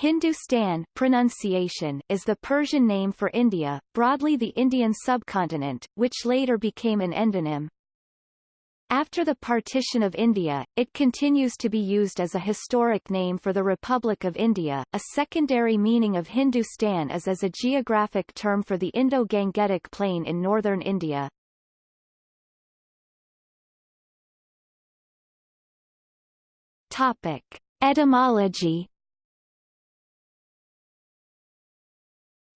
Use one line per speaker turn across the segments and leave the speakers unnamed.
Hindustan pronunciation is the Persian name for India, broadly the Indian subcontinent, which later became an endonym. After the partition of India, it continues to be used as a historic name for the Republic of India. A secondary meaning of Hindustan is as a geographic term for the Indo-Gangetic Plain in northern India. Topic: Etymology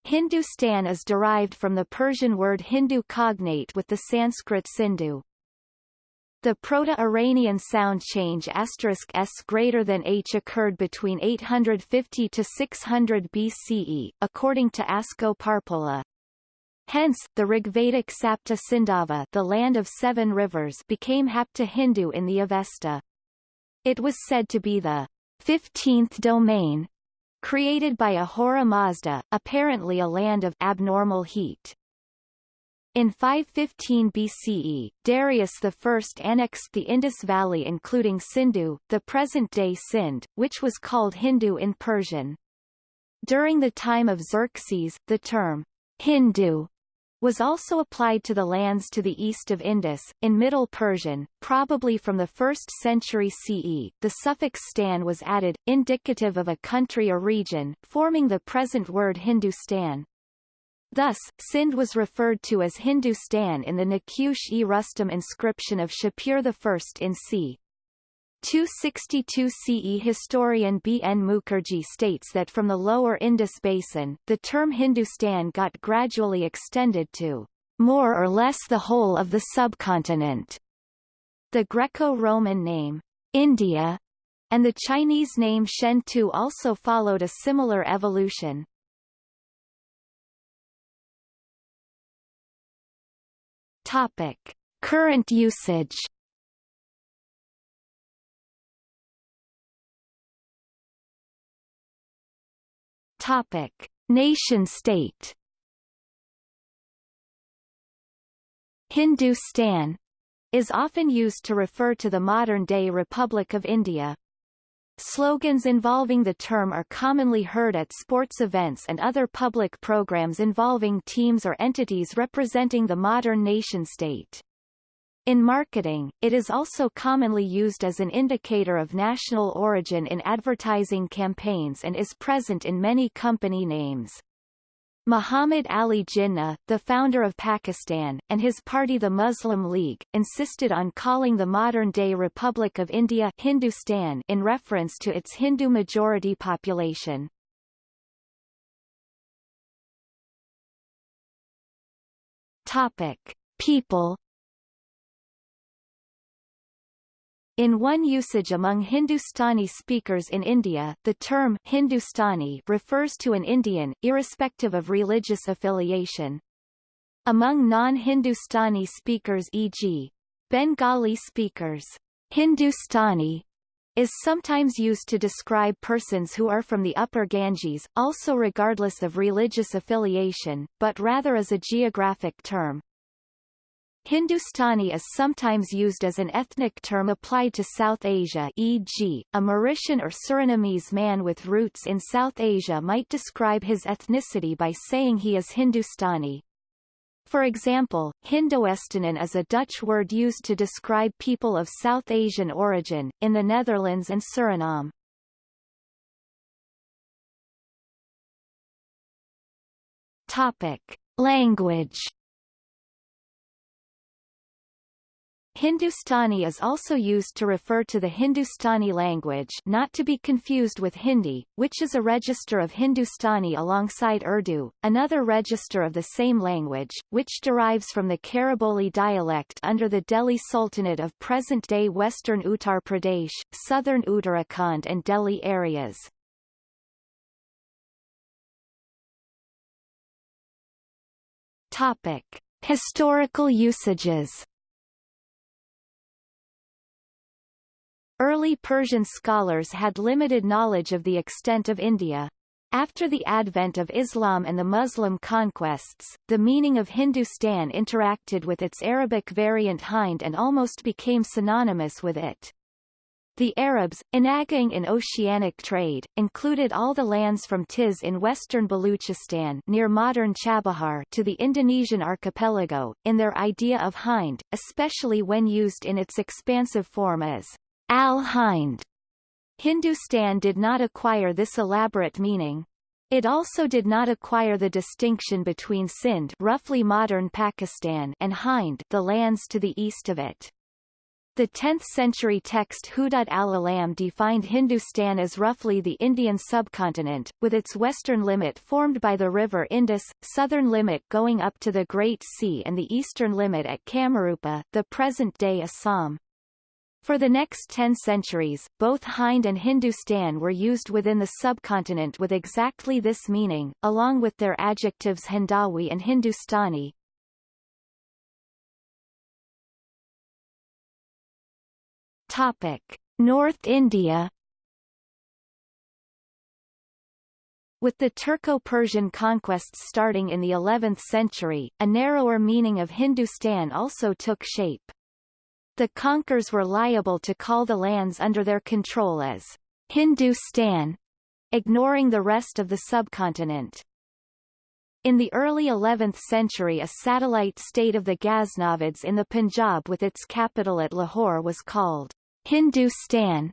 Hindustan is derived from the Persian word Hindu cognate with the Sanskrit Sindhu. The Proto-Iranian sound change s greater than h occurred between 850 to 600 BCE, according to Asko Parpola. Hence, the Rigvedic Sapta Sindhava the land of seven rivers became Hapta Hindu in the Avesta. It was said to be the fifteenth domain, created by Ahura Mazda, apparently a land of abnormal heat. In 515 BCE, Darius I annexed the Indus Valley including Sindhu, the present-day Sind, which was called Hindu in Persian. During the time of Xerxes, the term Hindu was also applied to the lands to the east of Indus. In Middle Persian, probably from the 1st century CE, the suffix stan was added, indicative of a country or region, forming the present word Hindustan. Thus, Sind was referred to as Hindustan in the Naqsh-e-Rustam inscription of Shapur I in c. 262 CE historian B. N. Mukherjee states that from the lower Indus basin, the term Hindustan got gradually extended to more or less the whole of the subcontinent. The Greco-Roman name, India, and the Chinese name Shentu also followed a similar evolution. Topic. Current usage Topic: Nation-state. Hindustan is often used to refer to the modern-day Republic of India. Slogans involving the term are commonly heard at sports events and other public programs involving teams or entities representing the modern nation-state. In marketing, it is also commonly used as an indicator of national origin in advertising campaigns and is present in many company names. Muhammad Ali Jinnah, the founder of Pakistan, and his party the Muslim League, insisted on calling the modern-day Republic of India Hindustan in reference to its Hindu majority population. Topic. People In one usage among Hindustani speakers in India, the term Hindustani refers to an Indian, irrespective of religious affiliation. Among non-Hindustani speakers e.g. Bengali speakers, Hindustani is sometimes used to describe persons who are from the upper Ganges, also regardless of religious affiliation, but rather as a geographic term. Hindustani is sometimes used as an ethnic term applied to South Asia e.g., a Mauritian or Surinamese man with roots in South Asia might describe his ethnicity by saying he is Hindustani. For example, Hindoestanen is a Dutch word used to describe people of South Asian origin, in the Netherlands and Suriname. Topic. Language Hindustani is also used to refer to the Hindustani language not to be confused with Hindi, which is a register of Hindustani alongside Urdu, another register of the same language, which derives from the Khariboli dialect under the Delhi Sultanate of present-day western Uttar Pradesh, southern Uttarakhand and Delhi areas. Topic. Historical usages Early Persian scholars had limited knowledge of the extent of India. After the advent of Islam and the Muslim conquests, the meaning of Hindustan interacted with its Arabic variant Hind and almost became synonymous with it. The Arabs, enaging in oceanic trade, included all the lands from Tiz in western Baluchistan near modern Chabahar to the Indonesian archipelago, in their idea of Hind, especially when used in its expansive form as Al-Hind. Hindustan did not acquire this elaborate meaning. It also did not acquire the distinction between Sindh roughly modern Pakistan and Hind the lands to the east of it. The 10th-century text Hudud al-Alam defined Hindustan as roughly the Indian subcontinent, with its western limit formed by the river Indus, southern limit going up to the Great Sea and the eastern limit at Kamarupa, the present-day Assam. For the next ten centuries, both Hind and Hindustan were used within the subcontinent with exactly this meaning, along with their adjectives Hindawi and Hindustani, Topic: North India With the Turco-Persian conquests starting in the 11th century, a narrower meaning of Hindustan also took shape. The conquerors were liable to call the lands under their control as Hindustan, ignoring the rest of the subcontinent. In the early 11th century a satellite state of the Ghaznavids in the Punjab with its capital at Lahore was called Hindustan.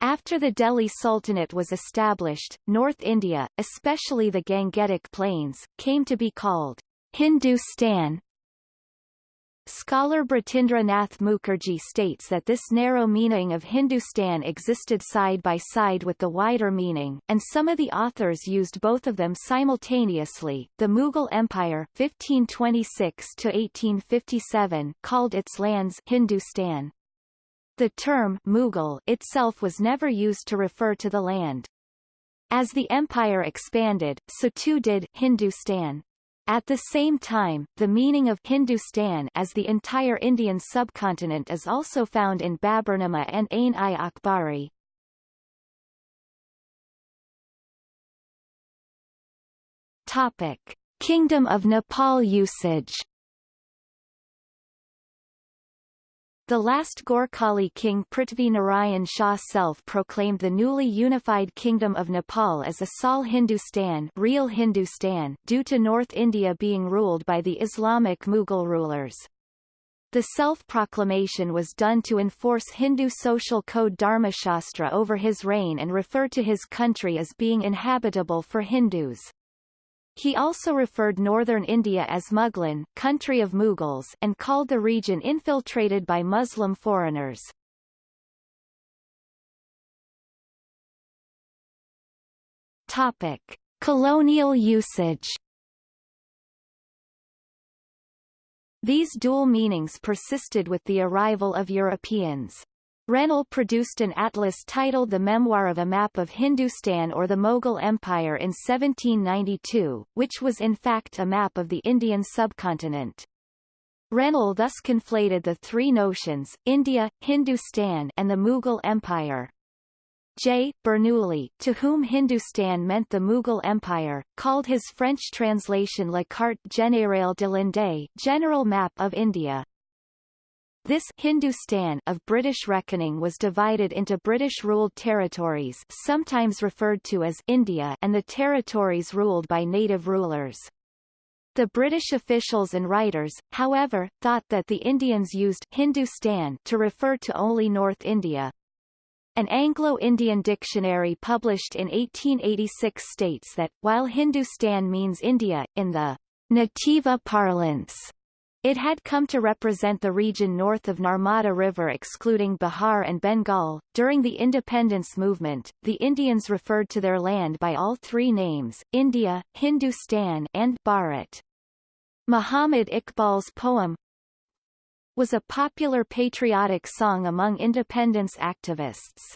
After the Delhi Sultanate was established, North India, especially the Gangetic Plains, came to be called Hindustan. Scholar Bratindra Nath Mukherjee states that this narrow meaning of Hindustan existed side by side with the wider meaning, and some of the authors used both of them simultaneously. The Mughal Empire 1526 to 1857 called its lands Hindustan. The term Mughal itself was never used to refer to the land. As the empire expanded, so too did Hindustan. At the same time, the meaning of Hindustan as the entire Indian subcontinent is also found in Baburnama and Ain-i-Akbari. Topic: Kingdom of Nepal usage The last Gorkhali king Prithvi Narayan Shah self-proclaimed the newly unified Kingdom of Nepal as Asal Hindustan, real Hindustan due to North India being ruled by the Islamic Mughal rulers. The self-proclamation was done to enforce Hindu social code Dharmashastra over his reign and refer to his country as being inhabitable for Hindus. He also referred northern India as Mughlan country of Mughals and called the region infiltrated by Muslim foreigners. Topic. Colonial usage These dual meanings persisted with the arrival of Europeans. Rennell produced an atlas titled The Memoir of a Map of Hindustan or the Mughal Empire in 1792, which was in fact a map of the Indian subcontinent. Rennell thus conflated the three notions, India, Hindustan and the Mughal Empire. J. Bernoulli, to whom Hindustan meant the Mughal Empire, called his French translation La carte générale de l'Inde General Map of India. This Hindustan of British reckoning was divided into British-ruled territories sometimes referred to as India and the territories ruled by native rulers. The British officials and writers, however, thought that the Indians used Hindustan to refer to only North India. An Anglo-Indian dictionary published in 1886 states that, while Hindustan means India, in the Nativa parlance, it had come to represent the region north of Narmada River excluding Bihar and Bengal. During the independence movement, the Indians referred to their land by all three names, India, Hindustan and Bharat. Muhammad Iqbal's poem was a popular patriotic song among independence activists.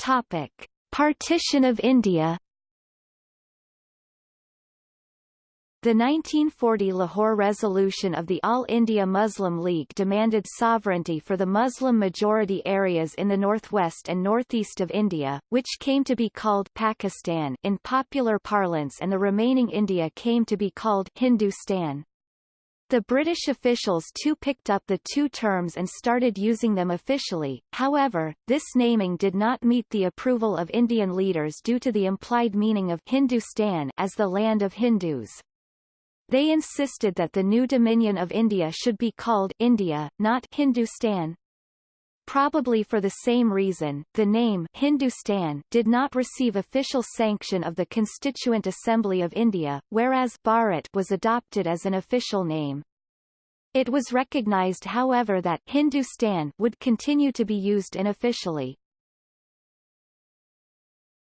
Topic. Partition of India The 1940 Lahore resolution of the All India Muslim League demanded sovereignty for the Muslim-majority areas in the northwest and northeast of India, which came to be called Pakistan in popular parlance and the remaining India came to be called Hindustan. The British officials too picked up the two terms and started using them officially, however, this naming did not meet the approval of Indian leaders due to the implied meaning of Hindustan as the land of Hindus. They insisted that the new dominion of India should be called India, not Hindustan. Probably for the same reason, the name Hindustan did not receive official sanction of the Constituent Assembly of India, whereas Bharat was adopted as an official name. It was recognized however that Hindustan would continue to be used unofficially.